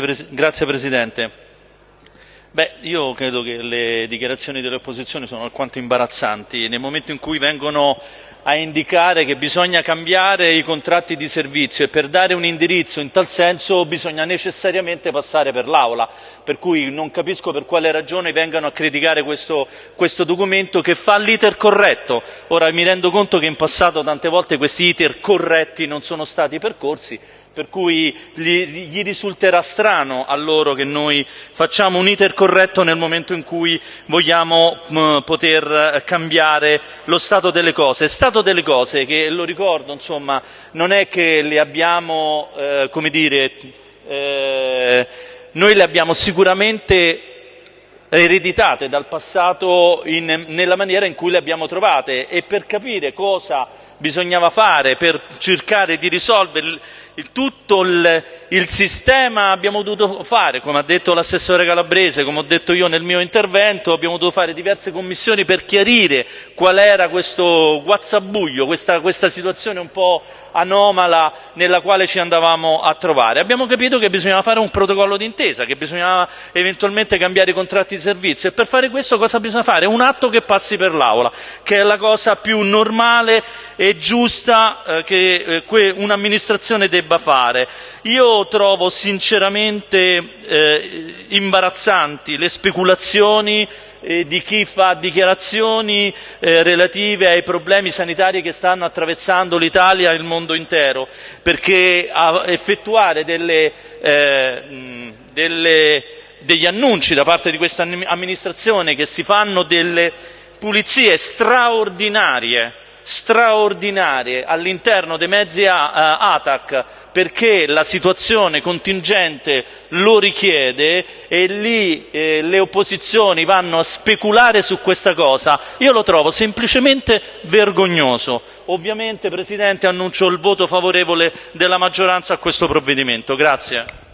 Grazie, grazie Presidente. Beh, io credo che le dichiarazioni delle opposizioni sono alquanto imbarazzanti. Nel momento in cui vengono a indicare che bisogna cambiare i contratti di servizio e per dare un indirizzo in tal senso bisogna necessariamente passare per l'Aula, per cui non capisco per quale ragione vengano a criticare questo, questo documento che fa l'iter corretto. Ora mi rendo conto che in passato tante volte questi iter corretti non sono stati percorsi, per cui gli, gli, risulterà strano a loro che noi facciamo un iter corretto nel momento in cui vogliamo mh, poter cambiare lo stato delle cose. Stato delle cose che, lo ricordo, insomma, non è che le abbiamo, eh, come dire, eh, noi le abbiamo sicuramente ereditate dal passato in, nella maniera in cui le abbiamo trovate e per capire cosa bisognava fare per cercare di risolvere il, tutto il, il, sistema abbiamo dovuto fare, come ha detto l'assessore Calabrese, come ho detto io nel mio intervento, abbiamo dovuto fare diverse commissioni per chiarire qual era questo guazzabuglio, questa, questa situazione un po' anomala nella quale ci andavamo a trovare. Abbiamo capito che bisognava fare un protocollo d'intesa, che bisognava eventualmente cambiare i contratti di servizio e per fare questo cosa bisogna fare? Un atto che passi per l'Aula, che è la cosa più normale e giusta eh, che eh, un'amministrazione debba fare. Io trovo sinceramente eh, imbarazzanti le speculazioni eh, di chi fa dichiarazioni eh, relative ai problemi sanitari che stanno attraversando l'Italia e il mondo intero, perché effettuare delle, eh, delle, degli annunci da parte di questa amministrazione che si fanno delle pulizie straordinarie straordinarie all'interno dei mezzi ATAC perché la situazione contingente lo richiede e lì eh, le opposizioni vanno a speculare su questa cosa, io lo trovo semplicemente vergognoso. Ovviamente, Presidente, annuncio il voto favorevole della maggioranza a questo provvedimento. Grazie.